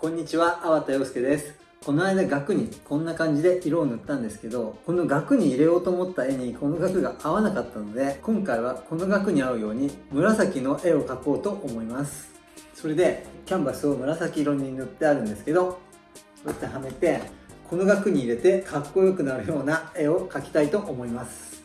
こんにちは、粟田洋介です。この間額にこんな感じで色を塗ったんですけど、この額に入れようと思った絵にこの額が合わなかったので、今回はこの額に合うように紫の絵を描こうと思います。それで、キャンバスを紫色に塗ってあるんですけど、こうやってはめて、この額に入れてかっこよくなるような絵を描きたいと思います。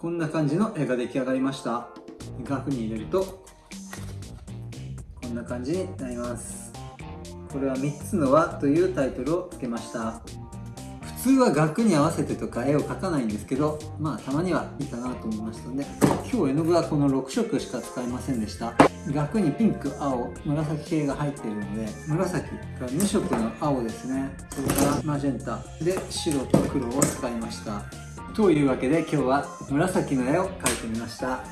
こんな感じの絵が出来上がりました。額に入れるとこんな感じになります。これは3つの輪というタイトルを付けました。普通は額に合わせてとか絵を描かないんですけどまあたまにはいいかなと思いましたので今日絵の具はこの6色しか使いませんでした。額にピンク青紫系が入っているので紫から2色の青ですね。それからマジェンタで白と黒を使いました。というわけで今日は紫の絵を描いてみました。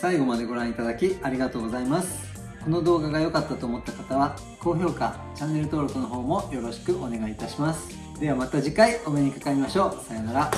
最後までご覧いただきありがとうございます。この動画が良かったと思った方は高評価チャンネル登録の方もよろしくお願いいたします。ではまた次回お目にかかりましょう。さようなら。